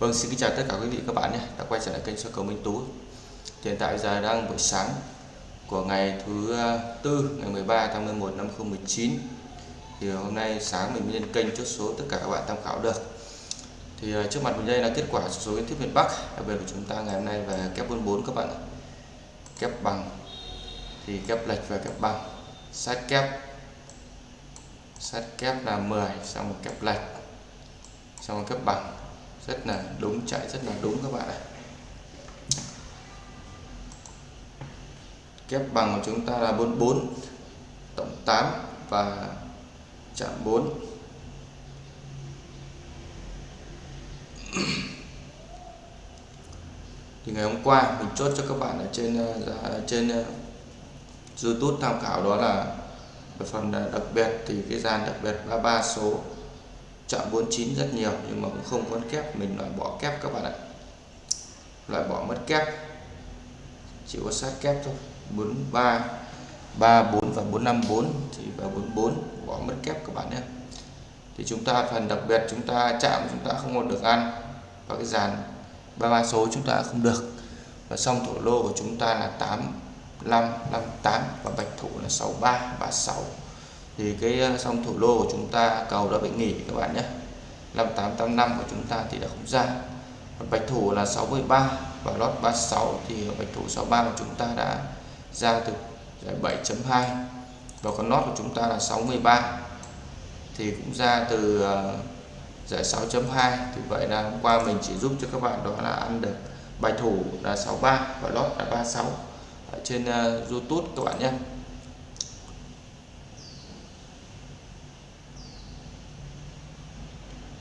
Vâng, xin kính chào tất cả quý vị các bạn nhé đã quay trở lại kênh số cầu Minh Tú. Hiện tại giờ đang buổi sáng của ngày thứ tư ngày 13 tháng 11 năm 2019. Thì hôm nay sáng mình lên kênh chốt số tất cả các bạn tham khảo được. Thì à, trước mặt mình đây là kết quả số kiến thiết miền Bắc, đặc biệt của chúng ta ngày hôm nay về kép 44 các bạn ạ. Kép bằng thì kép lệch và kép bằng, sát kép sát kép là 10 xong một kép lệch xong một kép bằng rất là đúng, chạy rất là đúng các bạn ạ. Kép bằng của chúng ta là 44 tổng 8 và chạm 4 thì ngày hôm qua, mình chốt cho các bạn ở trên ờ, dạ, ở trên ờ, YouTube tham khảo đó là phần đặc biệt, thì cái dàn đặc biệt 33 số chọn 49 rất nhiều, nhưng mà cũng không có kép. Mình loại bỏ kép các bạn ạ. Loại bỏ mất kép. Chỉ có sát kép thôi. 43 34 và 454 thì và 44 bỏ mất kép các bạn nhé. Thì chúng ta phần đặc biệt, chúng ta chạm, chúng ta không còn được ăn. Và cái dàn 33 số chúng ta không được. Và xong thổ lô của chúng ta là 8558 và bạch thủ là 6336 thì cái ờ, sông thủ lô của chúng ta cầu đã bị nghỉ các bạn nhé. 5885 của chúng ta thì đã không ra. Còn bạch thủ là 63 và lót 36 thì bạch thủ 63 của chúng ta đã ra từ giải 7.2 và con lót của chúng ta là 63 thì cũng ra từ ờ, giải 6.2 thì vậy là hôm qua mình chỉ giúp cho các bạn đó là ăn được bài thủ là 63 và lót là 36 ở trên uh, YouTube các bạn nhé.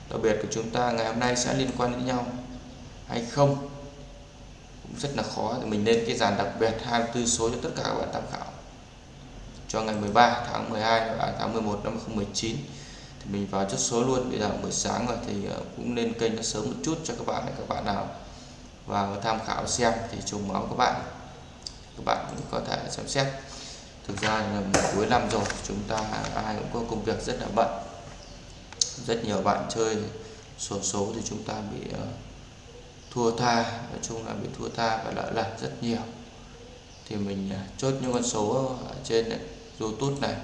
Đặc biệt của chúng ta, ngày hôm nay sẽ liên quan đến nhau. Hay không? Cũng rất là khó thì mình lên cái dàn đặc biệt 24 số cho tất cả các bạn tham khảo. Cho ngày 13 tháng 12 và tháng 11 năm 2019 thì mình vào chốt số luôn. Bây giờ buổi sáng rồi thì ờ, cũng nên kênh nó sớm một chút cho các bạn các bạn nào vào tham khảo xem thì trùng máu các bạn. Các bạn cũng có thể xem xét. Thực ra là cuối năm rồi, chúng ta ai cũng có công việc rất là bận rất nhiều bạn chơi sổ số thì chúng ta bị uh, thua tha. Nói chung là bị thua tha và lỡ lật rất nhiều. Thì mình uh, chốt những con số ở trên này, YouTube này.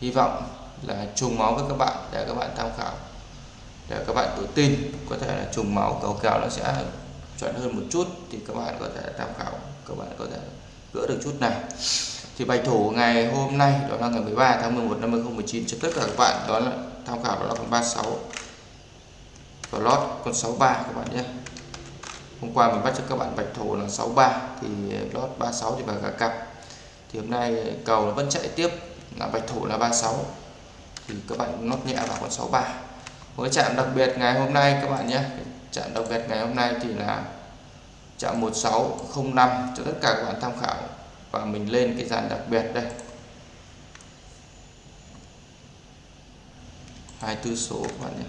Hy vọng là trùng máu với các bạn để các bạn tham khảo để các bạn tự tin. Có thể là trùng máu cầu kèo nó sẽ chuẩn hơn một chút thì các bạn có thể tham khảo các bạn có thể gỡ được chút này thì bài thủ ngày hôm nay, đó là ngày 13 tháng 11 năm 2019 cho tất cả các bạn, đó là tham khảo đó là con 36 và lót con 63 các bạn nhé. Hôm qua mình bắt cho các bạn bạch thủ là 63 thì lót 36 thì vào cả cặp. Thì hôm nay cầu nó vẫn chạy tiếp, là bạch thủ là 36 thì các bạn lót nhẹ vào con 63 với chạm đặc biệt ngày hôm nay các bạn nhé. Chạm đặc biệt ngày hôm nay thì là chạm 1605 cho tất cả các bạn tham khảo và mình lên cái dàn đặc biệt đây. 24 số các bạn nhé.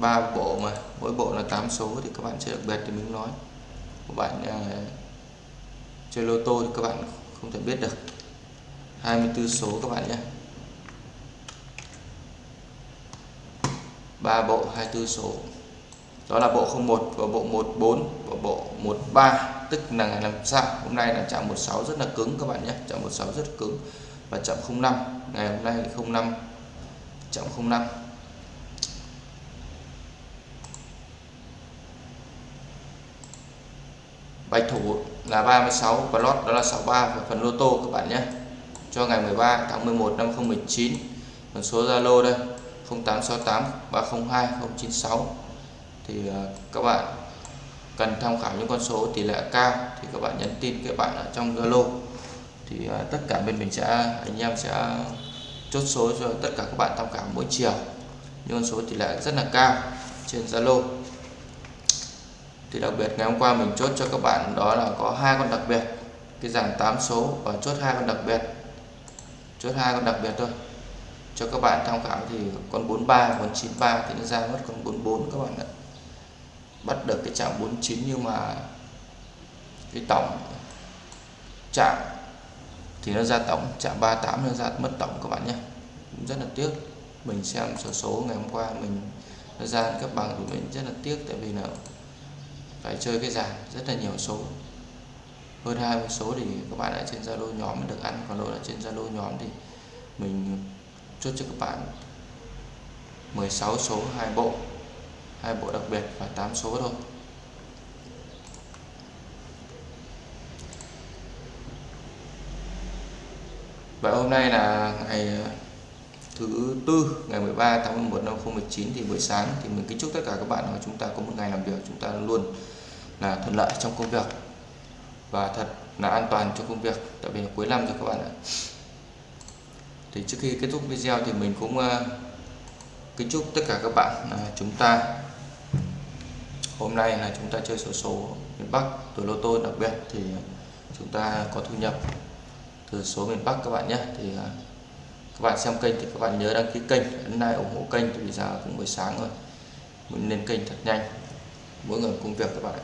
Ba bộ mà mỗi bộ là 8 số thì các bạn chơi đặc biệt thì mình nói. Các bạn uh, chơi lô tô thì các bạn không thể biết được. 24 số các bạn nhé. Ba bộ 24 số. Đó là bộ 01 và bộ 14 và bộ 13 tức là ngày làm sao? Hôm nay là chạm 16 rất là cứng các bạn nhé. Chạm 16 rất cứng và chạm 05 ngày hôm nay 05 chạm 05 bài thủ là 36 và lót đó là 63 và phần lô tô các bạn nhé. Cho ngày 13 tháng 11 năm 2019 còn số Zalo đây 0868 302 096 thì ờ, các bạn cần tham khảo những con số tỷ lệ cao thì các bạn nhắn tin các bạn ở trong Zalo. Thì à, tất cả bên mình sẽ, anh em sẽ chốt số cho tất cả các bạn tham khảo mỗi chiều. Những con số tỷ lệ rất là cao trên Zalo. Thì đặc biệt ngày hôm qua mình chốt cho các bạn đó là có hai con đặc biệt, cái dàn 8 số và chốt hai con đặc biệt. Chốt hai con đặc biệt thôi. Cho các bạn tham khảo thì con 43 con 93 thì nó ra mất con 44 các bạn ạ bắt được cái chạm 49 nhưng mà cái tổng chạm thì nó ra tổng chạm 38 nó ra mất tổng các bạn nhé. Cũng rất là tiếc. Mình xem số số ngày hôm qua mình nó ra cấp bằng của mình rất là tiếc tại vì là phải chơi cái giảm rất là nhiều số. Hơn 20 số thì các bạn ở trên Zalo nhóm mới được ăn, còn đâu là trên Zalo nhóm thì mình chốt cho các bạn 16 số hai bộ hai bộ đặc biệt và 8 số thôi. Và hôm nay là ngày ờ, thứ tư ngày 13 tháng 11 năm 2019 thì buổi sáng thì mình kính chúc tất cả các bạn là chúng ta có một ngày làm việc chúng ta luôn là thuận lợi trong công việc và thật là an toàn cho công việc tại vì cuối năm rồi các bạn ạ. Thì trước khi kết thúc video thì mình cũng uh, kính chúc tất cả các bạn là chúng ta hôm nay là chúng ta chơi sổ số miền Bắc tuổi lô tô đặc biệt thì chúng ta có thu nhập từ số miền Bắc các bạn nhé. Thì à, các bạn xem kênh thì các bạn nhớ đăng ký kênh, ấn like ủng hộ kênh thì bây giờ cũng buổi sáng rồi. Mình lên kênh thật nhanh, mỗi người công việc các bạn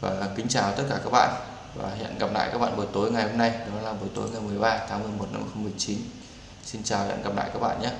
và kính chào tất cả các bạn và hẹn gặp lại các bạn buổi tối ngày hôm nay, đó là buổi tối ngày 13 tháng 11 năm 2019 xin chào và hẹn gặp lại các bạn nhé.